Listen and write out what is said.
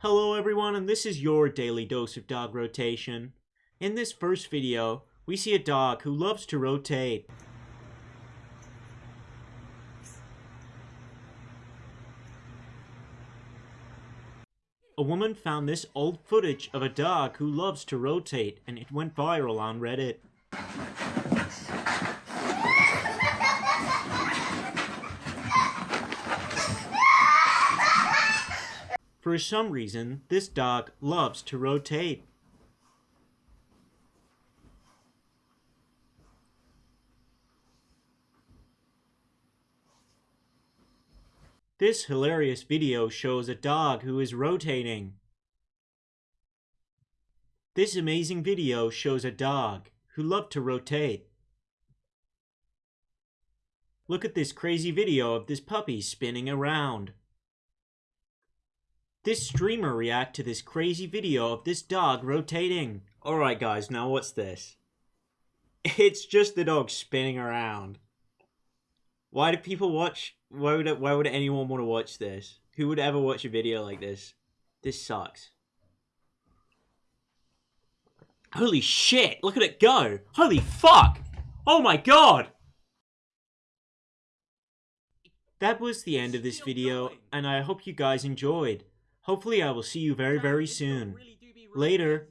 Hello everyone and this is your daily dose of dog rotation. In this first video, we see a dog who loves to rotate. A woman found this old footage of a dog who loves to rotate and it went viral on Reddit. For some reason, this dog loves to rotate. This hilarious video shows a dog who is rotating. This amazing video shows a dog who loved to rotate. Look at this crazy video of this puppy spinning around. This streamer react to this crazy video of this dog rotating. Alright guys, now what's this? It's just the dog spinning around. Why do people watch? Why would why would anyone want to watch this? Who would ever watch a video like this? This sucks. Holy shit! Look at it go! Holy fuck! Oh my god! That was the end of this video, and I hope you guys enjoyed. Hopefully I will see you very very soon. Later.